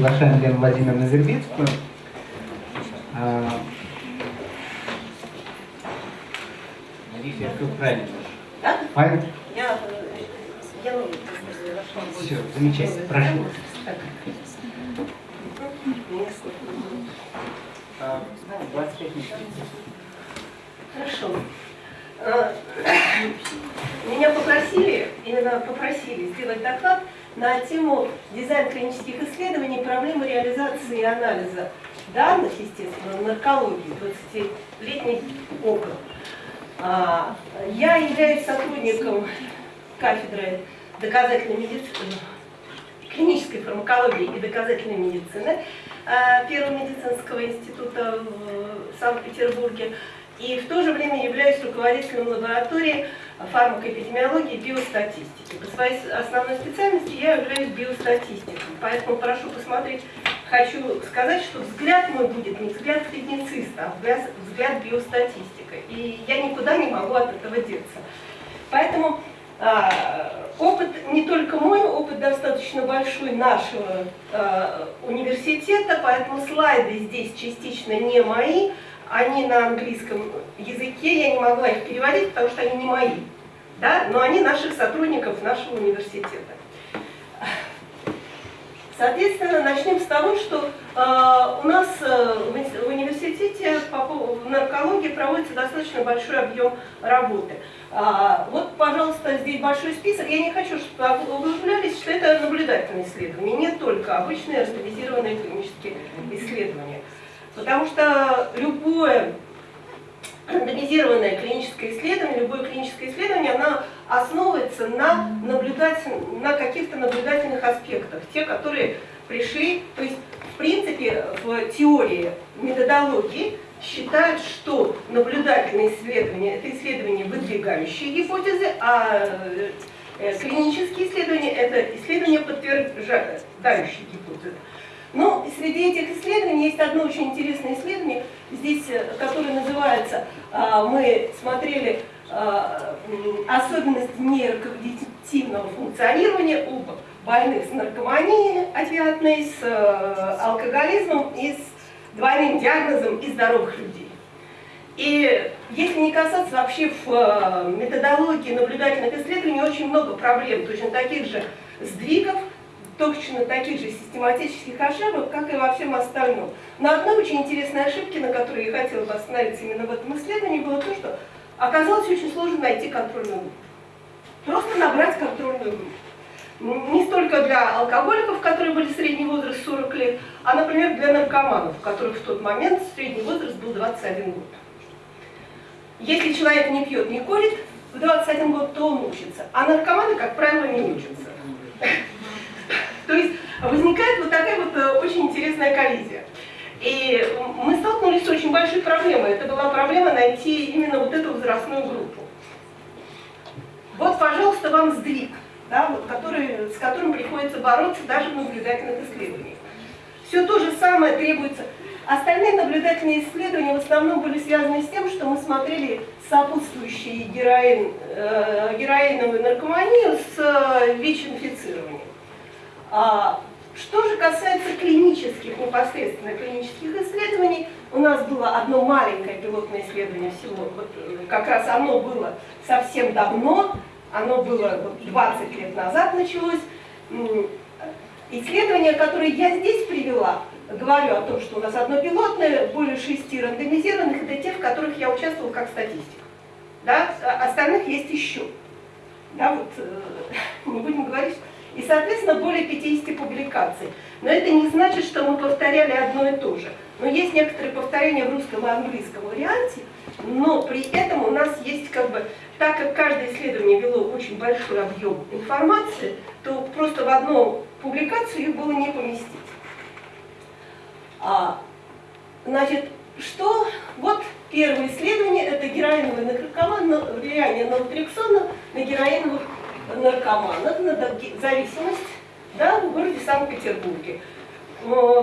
приглашаем Лену Владимировну Зербицкую. Надеюсь, я все правильно. Да? Правильно? Я, я ну, Все, замечательно, прошу. 25 минут. Хорошо. Э, Меня попросили, именно попросили сделать доклад на тему дизайн клинических исследований, проблемы реализации и анализа данных, естественно, наркологии, 20-летний опыт. А, Я являюсь сотрудником кафедры доказательной медицины, клинической фармакологии и доказательной медицины а, Первого медицинского института в Санкт-Петербурге. И в то же время являюсь руководителем лаборатории фармакоэпидемиологии и биостатистики. По своей основной специальности я являюсь биостатистиком. Поэтому прошу посмотреть, хочу сказать, что взгляд мой будет не взгляд клинициста, а взгляд, биостатистика. И я никуда не могу от этого деться. Поэтому а, опыт не только мой, опыт достаточно большой нашего а, университета, поэтому слайды здесь частично не мои, они на английском языке, я не могла их переводить, потому что они не мои, да? но они наших сотрудников нашего университета. Соответственно, начнем с того, что э, у нас э, в университете по, в наркологии проводится достаточно большой объем работы. А, вот, пожалуйста, здесь большой список. Я не хочу, чтобы вы углублялись, что это наблюдательные исследования, не только обычные рандомизированные клинические исследования. Потому что любое рандомизированное клиническое исследование, любое клиническое исследование, оно основывается на, на каких-то наблюдательных аспектах, те, которые пришли, то есть в принципе в теории методологии считают, что наблюдательные исследования – это исследования, выдвигающие гипотезы, а э, клинические исследования – это исследования, подтверждающие гипотезы. Но среди этих исследований есть одно очень интересное исследование, здесь, э, которое называется, а, мы смотрели а, особенности нейрокогнитивного функционирования у больных с наркоманией опиатной, с э, алкоголизмом и с двойным диагнозом и здоровых людей. И если не касаться вообще в э, методологии наблюдательных исследований, очень много проблем, точно таких же сдвигов, точно таких же систематических ошибок, как и во всем остальном. Но одной очень интересной ошибки, на которой я хотела бы остановиться именно в этом исследовании, было то, что оказалось очень сложно найти контрольную группу. Просто набрать контрольную группу. Не столько для алкоголиков, которые были средний возраст 40 лет, а, например, для наркоманов, у которых в тот момент средний возраст был 21 год. Если человек не пьет, не курит, в 21 год, то он учится. А наркоманы, как правило, не учатся. Возникает вот такая вот э, очень интересная коллизия. И мы столкнулись с очень большой проблемой. Это была проблема найти именно вот эту возрастную группу. Вот, пожалуйста, вам сдвиг, да, вот, который, с которым приходится бороться даже в наблюдательных исследованиях. Все то же самое требуется. Остальные наблюдательные исследования в основном были связаны с тем, что мы смотрели сопутствующие героин, э, героиновую наркоманию с э, ВИЧ-инфицированием. А, что же касается клинических, непосредственно клинических исследований, у нас было одно маленькое пилотное исследование всего, вот, э, как раз оно было совсем давно, оно было вот, 20 лет назад началось. Исследование, которое я здесь привела, говорю о том, что у нас одно пилотное, более шести рандомизированных, это те, в которых я участвовала как статистик. Да? А остальных есть еще. Да, вот, э, не будем говорить, и, соответственно, более 50 публикаций. Но это не значит, что мы повторяли одно и то же. Но есть некоторые повторения в русском и английском варианте, но при этом у нас есть как бы, так как каждое исследование вело очень большой объем информации, то просто в одну публикацию их было не поместить. А, значит, что, вот первое исследование, это героиновый наркоман, влияние налотрексона на героиновых наркоманов на зависимость да, в городе Санкт-Петербурге.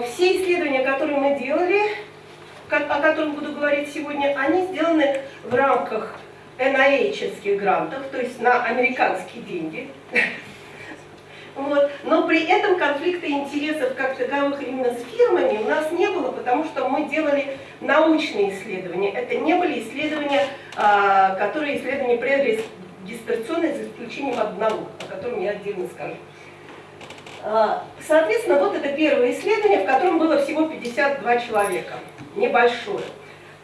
Все исследования, которые мы делали, о которых буду говорить сегодня, они сделаны в рамках NIH грантов, то есть на американские деньги. Вот. Но при этом конфликта интересов как таковых именно с фирмами у нас не было, потому что мы делали научные исследования. Это не были исследования, а, которые исследования предрегистрационные, за исключением одного, о котором я отдельно скажу. А, соответственно, вот это первое исследование, в котором было всего 52 человека, небольшое.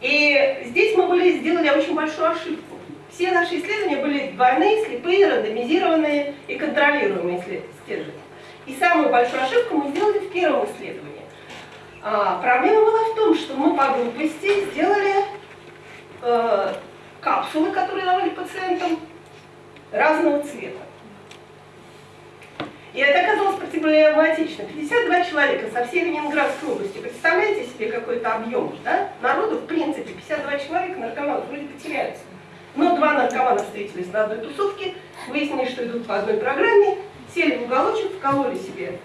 И здесь мы были, сделали очень большую ошибку. Все наши исследования были двойные, слепые, рандомизированные и контролируемые исследования. И самую большую ошибку мы сделали в первом исследовании. А, проблема была в том, что мы по глупости сделали э, капсулы, которые давали пациентам разного цвета. И это оказалось проблематично. 52 человека со всей Ленинградской области. Представляете себе какой-то объем, да? Народу, в принципе, 52 человека наркоманов вроде потеряются. Но два наркомана встретились на одной тусовке, выяснили, что идут по одной программе, сели в уголочек, вкололи себе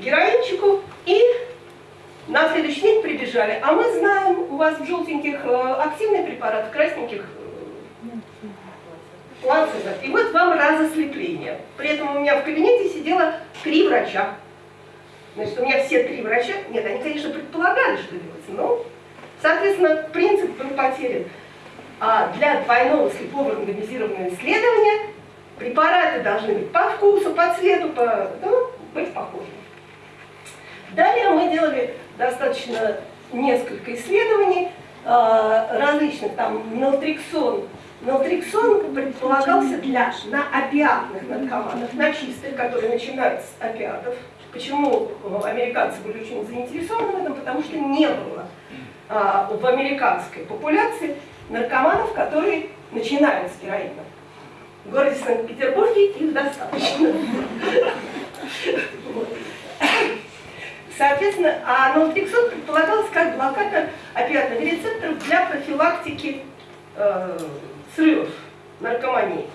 героинчику и на следующий день прибежали. А мы знаем, у вас в желтеньких э, активный препарат, в красненьких плацебо. И вот вам разослепление. При этом у меня в кабинете сидело три врача. Значит, у меня все три врача, нет, они, конечно, предполагали, что делается, но, соответственно, принцип был потерян. А для двойного слепого рандомизированного исследования препараты должны быть по вкусу, по цвету, по, ну, быть похожими. Далее мы делали достаточно несколько исследований э, различных, там, нaltrexон. Нaltrexон предполагался для на опиатных наркоманов, на чистых, которые начинают с опиатов. Почему американцы были очень заинтересованы в этом? Потому что не было а, в американской популяции наркоманов, которые начинают с героина. В городе Санкт-Петербурге их достаточно. Соответственно, а нолтексон предполагалось как блокатор опиатных рецепторов для профилактики э, срывов наркомании.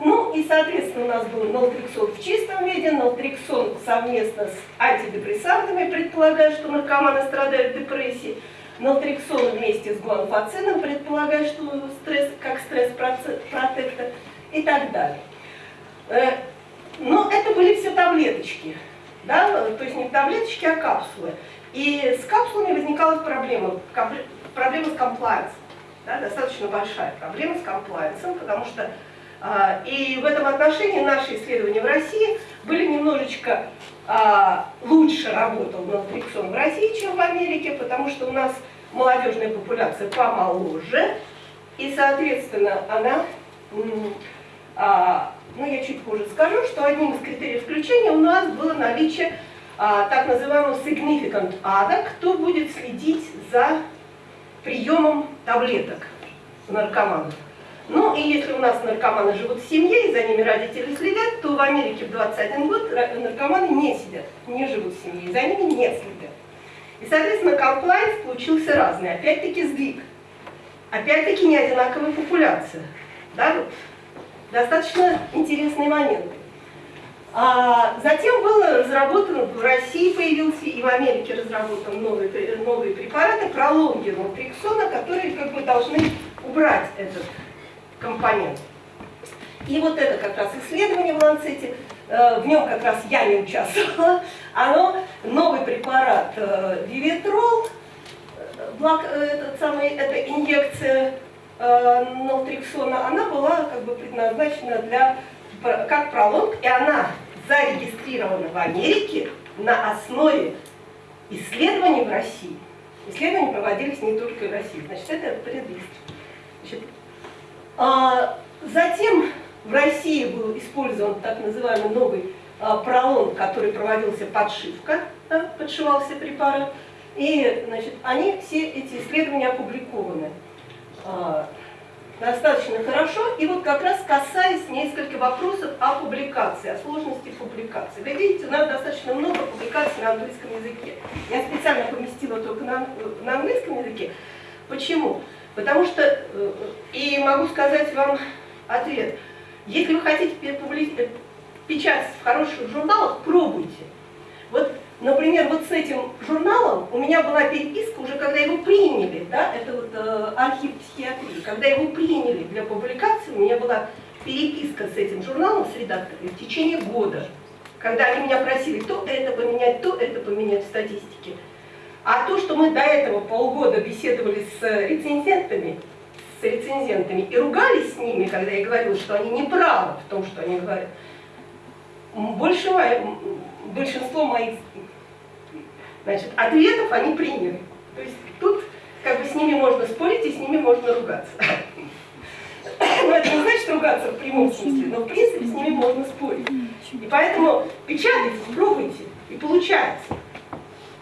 Ну и, соответственно, у нас был нолтриксон в чистом виде, нолтриксон совместно с антидепрессантами, предполагая, что наркоманы страдают депрессией, Нaltrexон вместе с гуанфацином предполагает, что стресс, как стресс-протектор и так далее. Э, но это были все таблеточки, да? то есть не таблеточки, а капсулы. И с капсулами возникала проблема, проблема с комплайенсом, да? достаточно большая проблема с комплайенсом, потому что а, и в этом отношении наши исследования в России были немножечко а, лучше работал нaltrexон в России, чем в Америке, потому что у нас молодежная популяция помоложе, и, соответственно, она, а, ну я чуть позже скажу, что одним из критериев включения у нас было наличие так называемого significant ADA, кто будет следить за приемом таблеток наркоманов. Ну и если у нас наркоманы живут в семье, и за ними родители следят, то в Америке в 21 год наркоманы не сидят, не живут в семье, и за ними не следят. И, соответственно, комплайнс получился разный. Опять-таки сдвиг. Опять-таки не одинаковая популяция. Да? Достаточно интересный момент. А затем было разработано, в России появился и в Америке разработан новые, новые препараты, пролонги нолтриксона, которые как бы должны убрать этот компонент. И вот это как раз исследование в Ланцете, э, в нем как раз я не участвовала, оно, новый препарат э, Вивитрол, э, этот самый, эта инъекция нолтриксона, она была как бы предназначена для, как пролонг, и она зарегистрирована в Америке на основе исследований в России. Исследования проводились не только в России. Значит, это предлист. Значит, а, затем в России был использован так называемый новый а, пролонг, который проводился подшивка, да, подшивался препарат. И значит, они, все эти исследования опубликованы а, достаточно хорошо. И вот как раз касаясь несколько вопросов о публикации, о сложности публикации. Вы видите, у нас достаточно много публикаций на английском языке. Я специально поместила только на, на английском языке. Почему? Потому что, э, и могу сказать вам ответ, если вы хотите печатать в хороших журналах, пробуйте. Вот, например, вот с этим журналом у меня была переписка уже, когда его приняли, да, это вот э, архив психиатрии, когда его приняли для публикации, у меня была переписка с этим журналом, с редактором в течение года. когда они меня просили то это поменять, то это поменять в статистике. А то, что мы до этого полгода беседовали с рецензентами, с рецензентами и ругались с ними, когда я говорила, что они не правы в том, что они говорят, большинство моих значит, ответов они приняли. То есть тут как бы с ними можно спорить и с ними можно ругаться. Но это не значит ругаться в прямом смысле, но в принципе с ними можно спорить. И поэтому печатайте, пробуйте, и получается.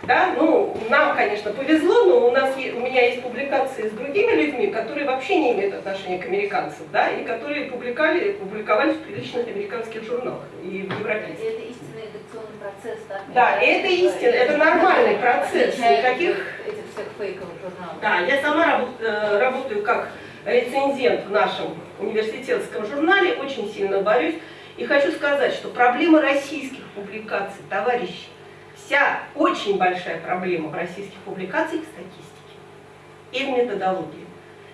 Да? Ну, нам, конечно, повезло, но у, нас, у меня есть публикации с другими людьми, которые вообще не имеют отношения к американцам, да, и которые публиковали, публиковались в приличных американских журналах и в европейских. Процесс, да? Да, это истинный, это нормальный процесс, никаких... Этих всех фейковых журналов. Да, я сама работаю, э, работаю как рецензент в нашем университетском журнале, очень сильно борюсь. И хочу сказать, что проблема российских публикаций, товарищи, вся очень большая проблема в российских публикациях в статистике и в методологии.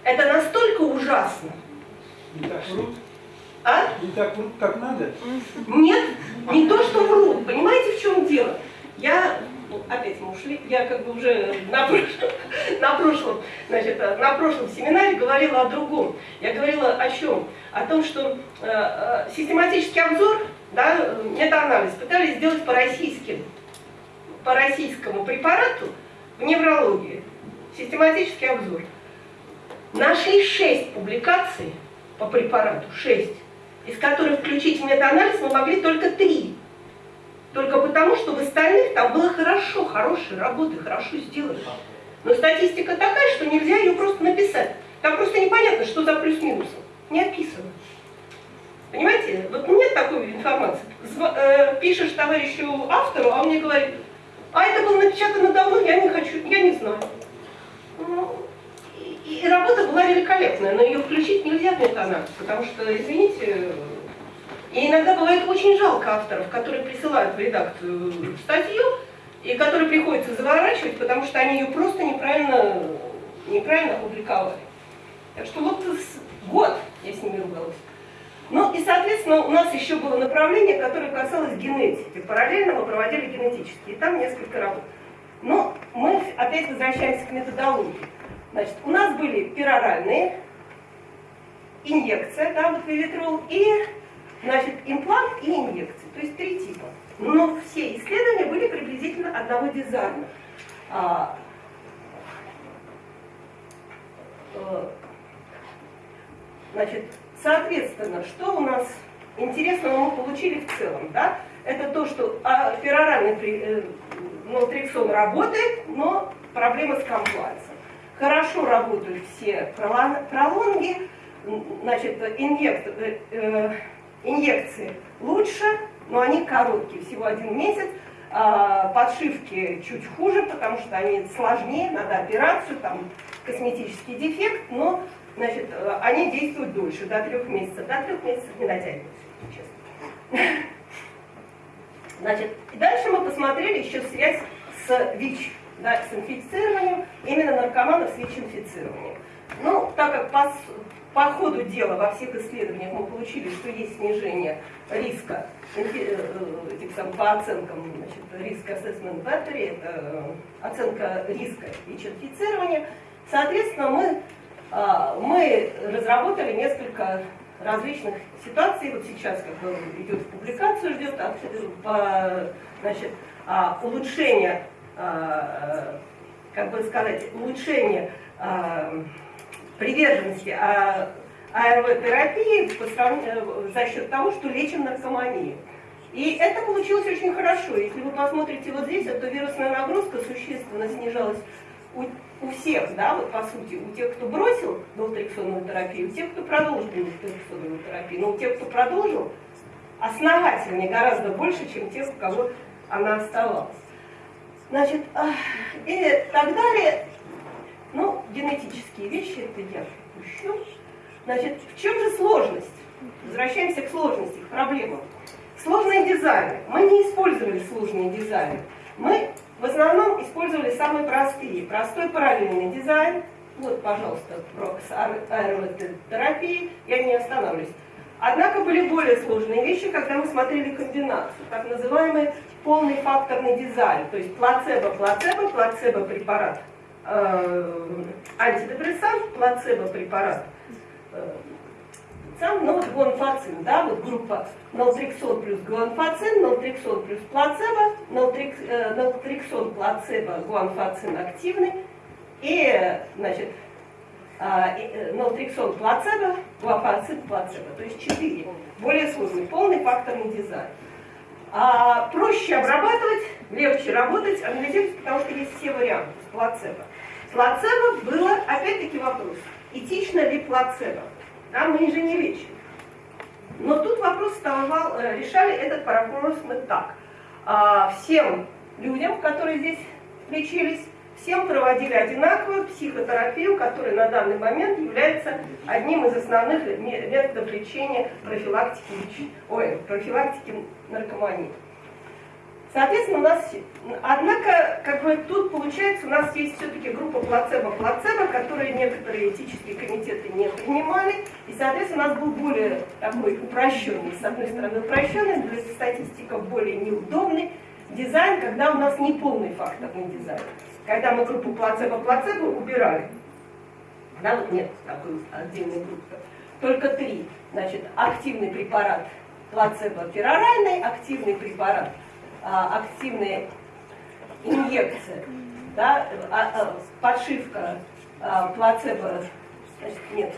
Это настолько ужасно. Не так врут? А? Не так врут, как надо? Нет, не то, что врут. Понимаете, в чем дело? Я, ну, опять мы ушли, я как бы уже на прошлом, на прошлом, значит, на прошлом семинаре говорила о другом. Я говорила о чем? О том, что э, э, систематический обзор, да, метаанализ пытались сделать по российским по российскому препарату в неврологии, систематический обзор. Нашли шесть публикаций по препарату, шесть, из которых включить в метаанализ мы могли только три. Только потому, что в остальных там было хорошо, хорошие работы, хорошо сделаны. Но статистика такая, что нельзя ее просто написать. Там просто непонятно, что за плюс-минусом. Не описано. Понимаете? Вот нет такой информации. Э, пишешь товарищу автору, а он мне говорит, а это было напечатано давно, я не хочу, я не знаю. Ну, и, и работа была великолепная, но ее включить нельзя в метаанализ, потому что, извините, и иногда бывает очень жалко авторов, которые присылают в редакцию статью, и которые приходится заворачивать, потому что они ее просто неправильно, неправильно опубликовали. Так что вот год я с ними ругалась. Ну и, соответственно, у нас еще было направление, которое касалось генетики. Параллельно мы проводили генетические, и там несколько работ. Но мы опять возвращаемся к методологии. Значит, у нас были пероральные, инъекция, да, вот вивитрол, и, значит, имплант и инъекции, то есть три типа. Но все исследования были приблизительно одного дизайна. А, э, значит, Соответственно, что у нас интересного мы получили в целом? Да? Это то, что а, пероральный э, налтрексон работает, но проблема с комплайсом. Хорошо работают все пролонги, значит, э, э, инъекции лучше, но они короткие, всего один месяц. А, подшивки чуть хуже, потому что они сложнее, надо операцию, там косметический дефект, но значит, э, они действуют дольше, до трех месяцев. До трех месяцев не дотягиваются, честно. Значит, и дальше мы посмотрели еще связь с ВИЧ, да, с инфицированием, именно наркоманов с ВИЧ-инфицированием. Ну, так как по, по ходу дела во всех исследованиях мы получили, что есть снижение риска э, этих сам, по оценкам значит, риска assessment battery, это оценка риска ВИЧ-инфицирования, соответственно, мы а, мы разработали несколько различных ситуаций. Вот сейчас как бы идет в публикацию, ждет значит, а, улучшение, а, как бы сказать, улучшение приверженности АРВ-терапии за счет того, что лечим наркоманию. И это получилось очень хорошо. Если вы посмотрите вот здесь, то вирусная нагрузка существенно снижалась у у всех, да, вот по сути, у тех, кто бросил долтрексонную терапию, у тех, кто продолжил долтрексонную терапию, но у тех, кто продолжил, основательнее гораздо больше, чем тех, у кого она оставалась. Значит, и так далее. Ну, генетические вещи, это я упущу. Значит, в чем же сложность? Возвращаемся к сложности, к проблемам. Сложные дизайны. Мы не использовали сложные дизайны. Мы в основном использовали самые простые. Простой параллельный дизайн. Вот, пожалуйста, про аэротерапии. Я не остановлюсь. Однако были более сложные вещи, когда мы смотрели комбинацию, так называемый полный факторный дизайн, то есть плацебо-плацебо, плацебо-препарат, э, антидепрессант, плацебо-препарат, э, сам, ну вот гуанфацин, да, вот группа налтриксон плюс гуанфацин, налтриксон плюс плацебо, налтрик, э, плацебо, гуанфацин активный, и, значит, а, э, налтриксон плацебо, гуафацин плацебо, то есть четыре. Более сложный, полный факторный дизайн. А, проще обрабатывать, легче работать, анализировать, потому что есть все варианты с плацебо. Плацебо было, опять-таки, вопрос, этично ли плацебо? Да, мы же не лечим. Но тут вопрос вставал, э, решали этот вопрос мы так. А, всем людям, которые здесь лечились, всем проводили одинаковую психотерапию, которая на данный момент является одним из основных методов лечения профилактики, ой, профилактики наркомании. Соответственно, у нас, однако, как бы тут получается, у нас есть все-таки группа плацебо-плацебо, которые некоторые этические комитеты не принимали, и, соответственно, у нас был более такой упрощенный, с одной стороны упрощенный, для статистиков более неудобный дизайн, когда у нас не полный факторный дизайн. Когда мы группу плацебо-плацебо убирали, да, вот нет такой отдельной группы, только три, значит, активный препарат плацебо-пероральный, активный препарат, а, активная инъекция, да, а, а, подшивка а, плацебо, значит, нет,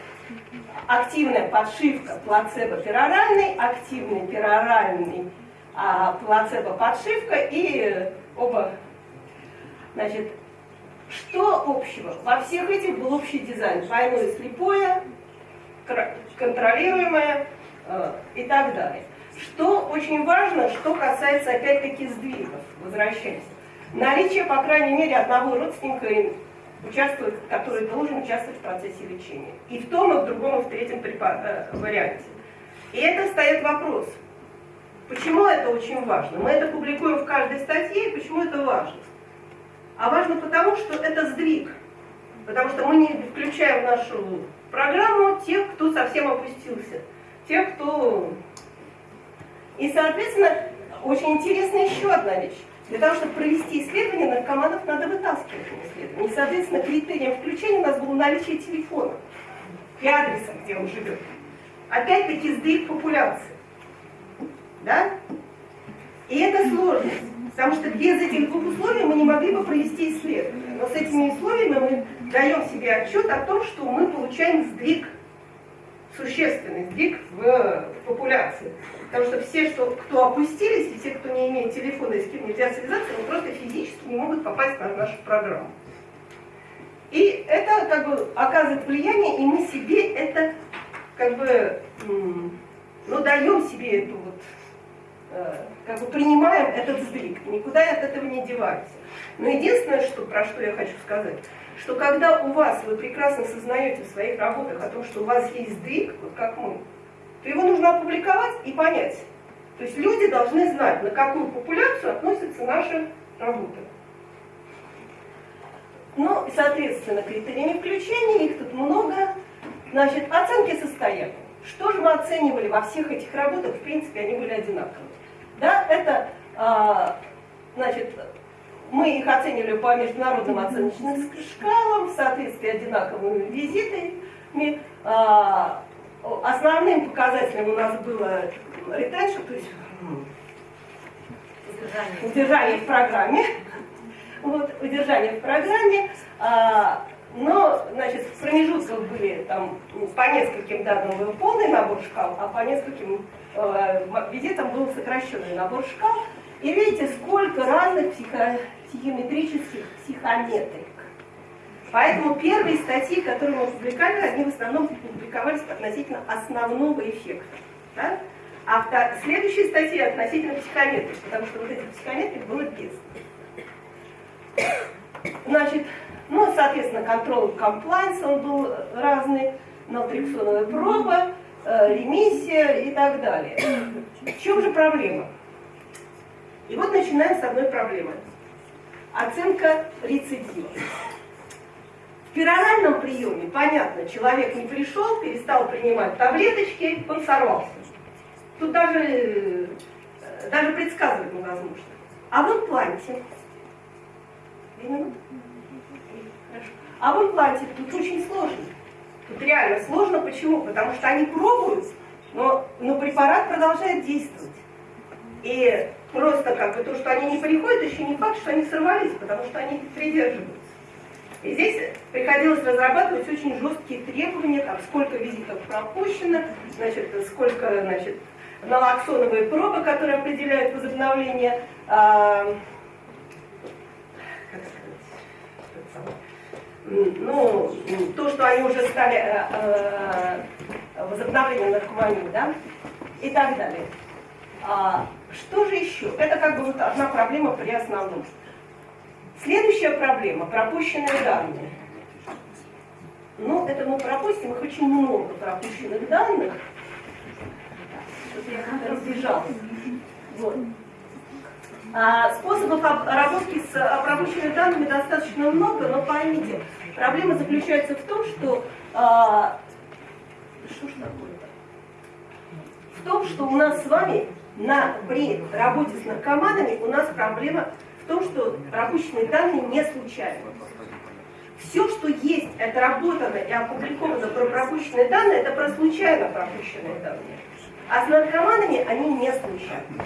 активная подшивка плацебо-пероральный, активный пероральный плацебо-подшивка и оба Значит, что общего? Во всех этих был общий дизайн. Двойное слепое, контролируемое э, и так далее. Что очень важно, что касается опять-таки сдвигов, возвращаясь. Наличие, по крайней мере, одного родственника, участвует, который должен участвовать в процессе лечения. И в том, и в другом, и в третьем э, варианте. И это стоит вопрос. Почему это очень важно? Мы это публикуем в каждой статье, и почему это важно? а важно потому, что это сдвиг. Потому что мы не включаем в нашу программу тех, кто совсем опустился. Тех, кто... И, соответственно, очень интересная еще одна вещь. Для того, чтобы провести исследование, наркоманов надо вытаскивать на исследование. И, соответственно, критерием включения у нас было наличие телефона и адреса, где он живет. Опять-таки сдвиг популяции. Да? И это сложность. Потому что без этих двух условий мы не могли бы провести исследование. Но с этими условиями мы даем себе отчет о том, что мы получаем сдвиг, существенный сдвиг в популяции. Потому что все, что, кто опустились, и все, кто не имеет телефона и с кем нельзя связаться, они просто физически не могут попасть на нашу программу. И это как бы оказывает влияние, и мы себе это как бы, ну, даем себе эту вот как бы принимаем этот сдвиг, никуда от этого не деваемся. Но единственное, что, про что я хочу сказать, что когда у вас, вы прекрасно сознаете в своих работах о том, что у вас есть сдвиг, вот как мы, то его нужно опубликовать и понять. То есть люди должны знать, на какую популяцию относятся наши работы. Ну, соответственно, критериями включения, их тут много. Значит, оценки состояния. Что же мы оценивали во всех этих работах? В принципе, они были одинаковые. Да, это, а, значит, мы их оценивали по международным оценочным шкалам в соответствии одинаковыми визитами. А, основным показателем у нас было retention, то есть удержание, удержание в программе. Вот, удержание в программе. А, но, значит, в промежутках были там по нескольким данным был полный набор шкал, а по нескольким э, визитам был сокращенный набор шкал. И видите, сколько разных психо психометрических психометрик. Поэтому первые статьи, которые мы публиковали, они в основном публиковались относительно основного эффекта. Да? А следующие статьи относительно психометрик, потому что вот этих психометрик было без. Значит, ну, соответственно, контроль комплайнс, он был разный, налтриксоновая проба, э, ремиссия и так далее. В чем же проблема? И вот начинаем с одной проблемы. Оценка рецидива. В пероральном приеме, понятно, человек не пришел, перестал принимать таблеточки, он сорвался. Тут даже, э, даже предсказывать невозможно. А в импланте, Именно? Хорошо. А в импланте тут очень сложно. Тут реально сложно. Почему? Потому что они пробуют, но, но препарат продолжает действовать. И просто как бы то, что они не приходят, еще не факт, что они сорвались, потому что они придерживаются. И здесь приходилось разрабатывать очень жесткие требования, там, сколько визитов пропущено, значит, сколько значит, налоксоновые пробы, которые определяют возобновление, э, как сказать, ну, то, что они уже стали э, э, возобновлением наркомании, да, и так далее. А, что же еще? Это как бы вот одна проблема при основном. Следующая проблема – пропущенные данные. Ну, это мы пропустим, их очень много пропущенных данных. Вот. А, способов обработки с пропущенными данными достаточно много, но поймите, проблема заключается в том, что... А, что ж? В том, что у нас с вами на, при работе с наркоманами у нас проблема в том, что пропущенные данные не случайны. Все, что есть, это работано и опубликовано про пропущенные данные, это про случайно пропущенные данные. А с наркоманами они не случайны.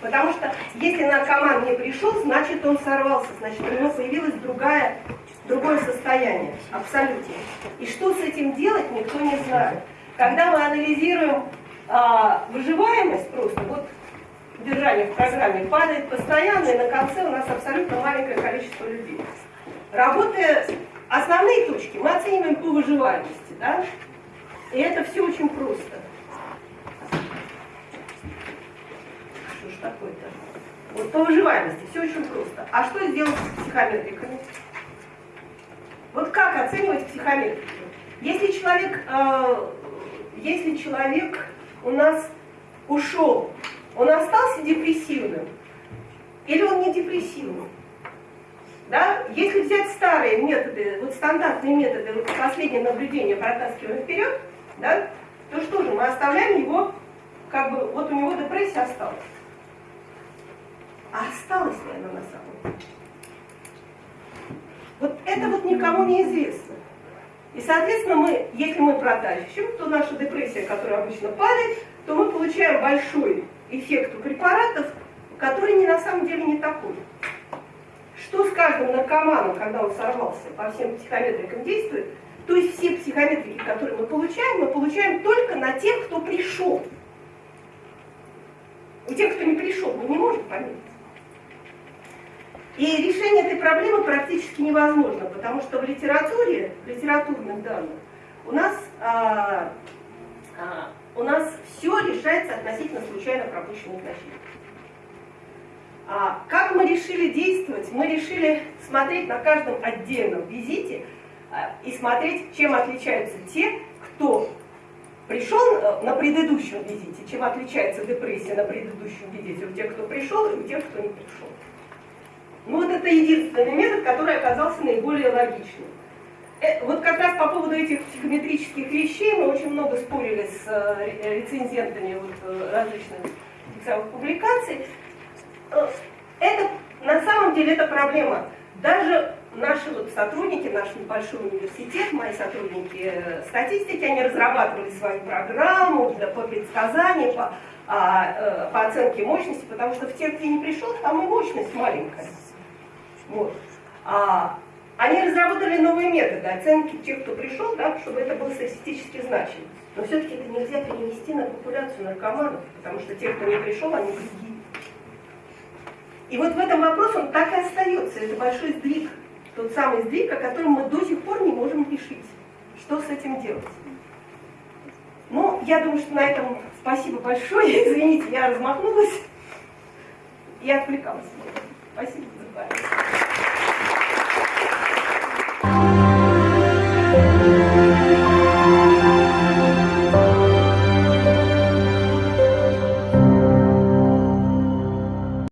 Потому что если наркоман не пришел, значит он сорвался, значит у него появилось другая, другое состояние, абсолютно. И что с этим делать, никто не знает. Когда мы анализируем а, выживаемость просто, вот удержание в программе падает постоянно, и на конце у нас абсолютно маленькое количество людей. Работая основные точки, мы оцениваем по выживаемости, да? И это все очень просто. Что ж такое-то? Вот по выживаемости все очень просто. А что сделать с психометриками? Вот как оценивать психометрику? Если человек, э, если человек у нас ушел, он остался депрессивным или он не депрессивным? Да? Если взять старые методы, вот стандартные методы, вот последнее наблюдение протаскиваем вперед, да, то что же, мы оставляем его, как бы, вот у него депрессия осталась. А осталась ли она на самом деле? Это вот никому не известно. И, соответственно, мы, если мы протащим, то наша депрессия, которая обычно падает, то мы получаем большой эффект у препаратов, который не на самом деле не такой. Что с каждым наркоманом, когда он сорвался, по всем психометрикам действует, то есть все психометрики, которые мы получаем, мы получаем только на тех, кто пришел. У тех, кто не пришел, мы не можем померить. И решение этой проблемы практически невозможно, потому что в литературе, в литературных данных, у нас, а, а, у нас все решается относительно случайно пропущенных носителей. А, как мы решили действовать? Мы решили смотреть на каждом отдельном визите а, и смотреть, чем отличаются те, кто пришел э, на предыдущем визите, чем отличается депрессия на предыдущем визите у тех, кто пришел, и у тех, кто не пришел. Ну вот это единственный метод, который оказался наиболее логичным. Э, вот как раз по поводу этих психометрических вещей мы очень много спорили с э, рецензентами вот, э, различных самых публикаций. Это на самом деле это проблема. Даже наши вот сотрудники, наш небольшой университет, мои сотрудники статистики, они разрабатывали свою программу для, по предсказанию, по, а, по оценке мощности, потому что в тех, кто не пришел, там и мощность маленькая. Вот. А, они разработали новые методы оценки тех, кто пришел, да, чтобы это было статистически значимо. Но все-таки это нельзя перенести на популяцию наркоманов, потому что те, кто не пришел, они другие. И вот в этом вопросе он так и остается. Это большой сдвиг. Тот самый сдвиг, о котором мы до сих пор не можем решить. Что с этим делать? Ну, я думаю, что на этом спасибо большое. Извините, я размахнулась и отвлекалась. Спасибо.